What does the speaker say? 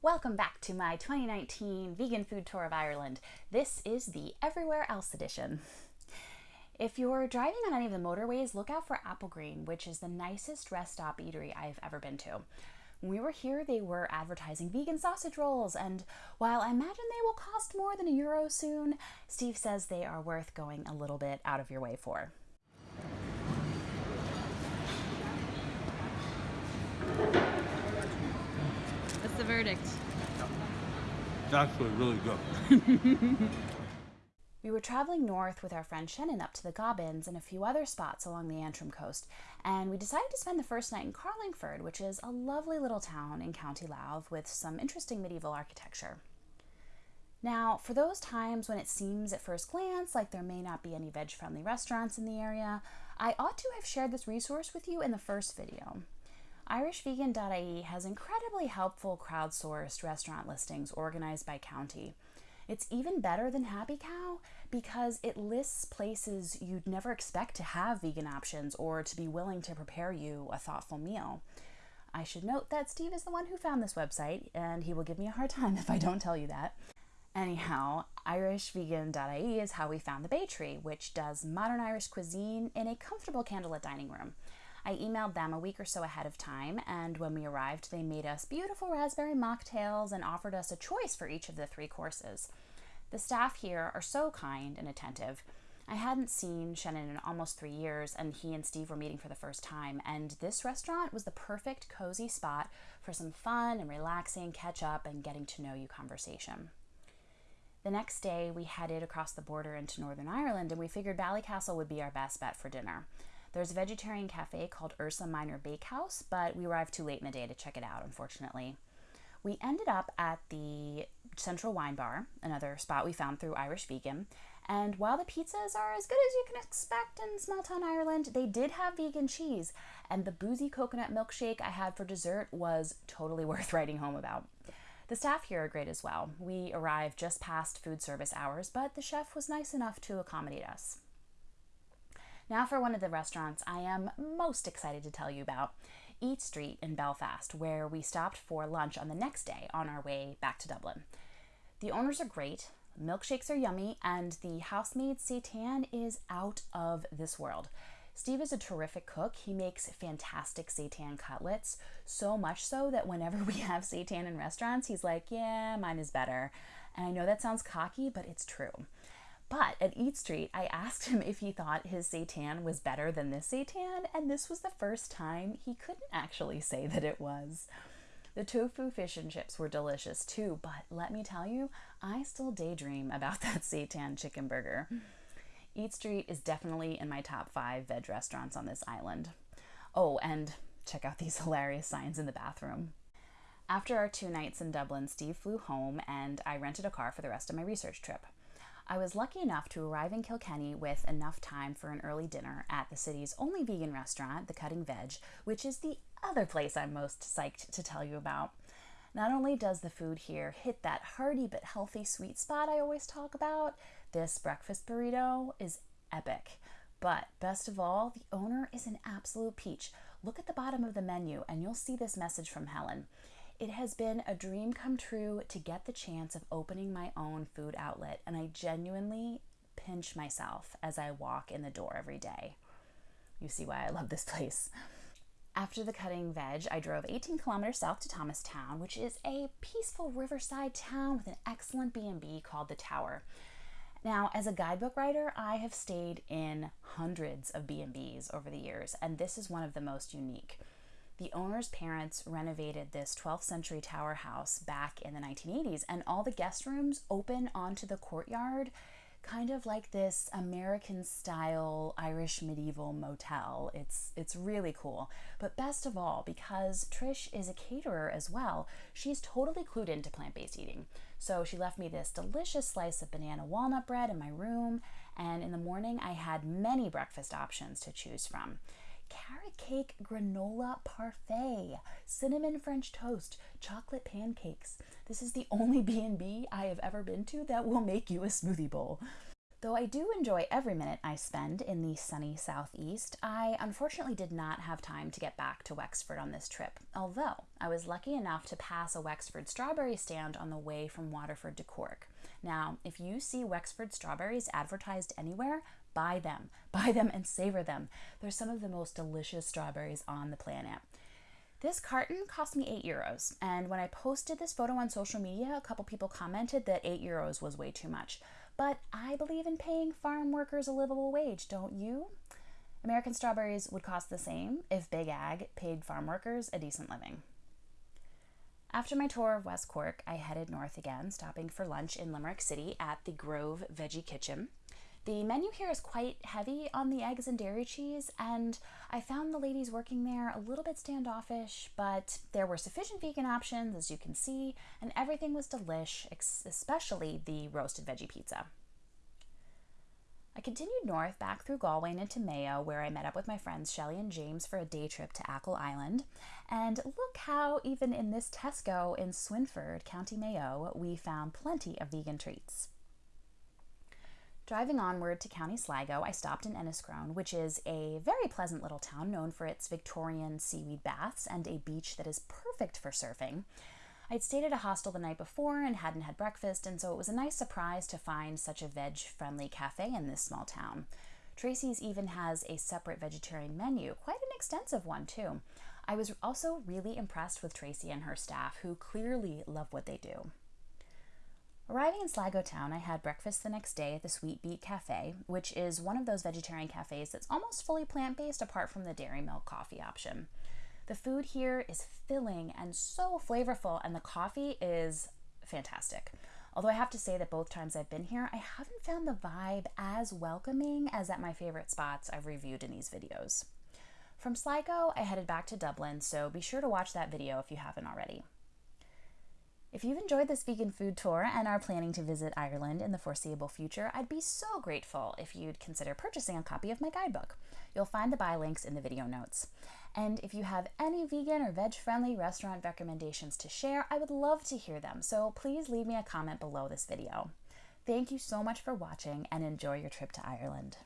Welcome back to my 2019 vegan food tour of Ireland. This is the Everywhere Else edition. If you're driving on any of the motorways, look out for Applegreen, which is the nicest rest stop eatery I've ever been to. When we were here, they were advertising vegan sausage rolls, and while I imagine they will cost more than a euro soon, Steve says they are worth going a little bit out of your way for. The verdict? It's actually really good. we were traveling north with our friend Shannon up to the Gobbins and a few other spots along the Antrim coast, and we decided to spend the first night in Carlingford, which is a lovely little town in County Louth with some interesting medieval architecture. Now, for those times when it seems at first glance like there may not be any veg friendly restaurants in the area, I ought to have shared this resource with you in the first video. IrishVegan.ie has incredibly helpful crowdsourced restaurant listings organized by county. It's even better than Happy Cow because it lists places you'd never expect to have vegan options or to be willing to prepare you a thoughtful meal. I should note that Steve is the one who found this website, and he will give me a hard time if I don't tell you that. Anyhow, IrishVegan.ie is how we found the Bay Tree, which does modern Irish cuisine in a comfortable candlelit dining room. I emailed them a week or so ahead of time, and when we arrived, they made us beautiful raspberry mocktails and offered us a choice for each of the three courses. The staff here are so kind and attentive. I hadn't seen Shannon in almost three years, and he and Steve were meeting for the first time. And this restaurant was the perfect, cozy spot for some fun and relaxing catch up and getting to know you conversation. The next day, we headed across the border into Northern Ireland, and we figured Ballycastle would be our best bet for dinner. There's a vegetarian cafe called Ursa Minor Bakehouse, but we arrived too late in the day to check it out, unfortunately. We ended up at the Central Wine Bar, another spot we found through Irish Vegan. And while the pizzas are as good as you can expect in small town Ireland, they did have vegan cheese. And the boozy coconut milkshake I had for dessert was totally worth writing home about. The staff here are great as well. We arrived just past food service hours, but the chef was nice enough to accommodate us. Now, for one of the restaurants I am most excited to tell you about Eat Street in Belfast, where we stopped for lunch on the next day on our way back to Dublin. The owners are great, milkshakes are yummy, and the house-made seitan is out of this world. Steve is a terrific cook. He makes fantastic seitan cutlets, so much so that whenever we have seitan in restaurants, he's like, Yeah, mine is better. And I know that sounds cocky, but it's true. But at Eat Street, I asked him if he thought his seitan was better than this seitan, and this was the first time he couldn't actually say that it was. The tofu fish and chips were delicious too, but let me tell you, I still daydream about that seitan chicken burger. Eat Street is definitely in my top five veg restaurants on this island. Oh, and check out these hilarious signs in the bathroom. After our two nights in Dublin, Steve flew home and I rented a car for the rest of my research trip. I was lucky enough to arrive in Kilkenny with enough time for an early dinner at the city's only vegan restaurant, the Cutting Veg, which is the other place I'm most psyched to tell you about. Not only does the food here hit that hearty but healthy sweet spot I always talk about, this breakfast burrito is epic. But best of all, the owner is an absolute peach. Look at the bottom of the menu and you'll see this message from Helen. It has been a dream come true to get the chance of opening my own food outlet, and I genuinely pinch myself as I walk in the door every day. You see why I love this place. After the cutting veg, I drove 18 kilometers south to Thomastown, which is a peaceful riverside town with an excellent B&B called The Tower. Now, as a guidebook writer, I have stayed in hundreds of B&Bs over the years, and this is one of the most unique. The owner's parents renovated this 12th century tower house back in the 1980s, and all the guest rooms open onto the courtyard, kind of like this American style Irish medieval motel. It's, it's really cool. But best of all, because Trish is a caterer as well, she's totally clued into plant based eating. So she left me this delicious slice of banana walnut bread in my room, and in the morning I had many breakfast options to choose from carrot cake granola parfait, cinnamon French toast, chocolate pancakes. This is the only B&B I have ever been to that will make you a smoothie bowl. Though I do enjoy every minute I spend in the sunny southeast, I unfortunately did not have time to get back to Wexford on this trip, although I was lucky enough to pass a Wexford strawberry stand on the way from Waterford to Cork. Now, if you see Wexford strawberries advertised anywhere, buy them. Buy them and savor them. They're some of the most delicious strawberries on the planet. This carton cost me 8 euros, and when I posted this photo on social media, a couple people commented that 8 euros was way too much. But I believe in paying farm workers a livable wage, don't you? American strawberries would cost the same if Big Ag paid farm workers a decent living. After my tour of West Cork, I headed north again, stopping for lunch in Limerick City at the Grove Veggie Kitchen. The menu here is quite heavy on the eggs and dairy cheese, and I found the ladies working there a little bit standoffish, but there were sufficient vegan options, as you can see, and everything was delish, especially the roasted veggie pizza. I continued north back through Galway and into Mayo, where I met up with my friends Shelly and James for a day trip to Achill Island. And look how, even in this Tesco in Swinford, County Mayo, we found plenty of vegan treats. Driving onward to County Sligo, I stopped in Enniscrone, which is a very pleasant little town known for its Victorian seaweed baths and a beach that is perfect for surfing. I'd stayed at a hostel the night before and hadn't had breakfast, and so it was a nice surprise to find such a veg friendly cafe in this small town. Tracy's even has a separate vegetarian menu, quite an extensive one, too. I was also really impressed with Tracy and her staff, who clearly love what they do. Arriving in Sligo town, I had breakfast the next day at the Sweet Beet Cafe, which is one of those vegetarian cafes that's almost fully plant based apart from the dairy milk coffee option. The food here is filling and so flavorful, and the coffee is fantastic. Although I have to say that both times I've been here, I haven't found the vibe as welcoming as at my favorite spots I've reviewed in these videos. From Sligo, I headed back to Dublin, so be sure to watch that video if you haven't already. If you've enjoyed this vegan food tour and are planning to visit Ireland in the foreseeable future, I'd be so grateful if you'd consider purchasing a copy of my guidebook. You'll find the buy links in the video notes. And if you have any vegan or veg friendly restaurant recommendations to share, I would love to hear them, so please leave me a comment below this video. Thank you so much for watching and enjoy your trip to Ireland.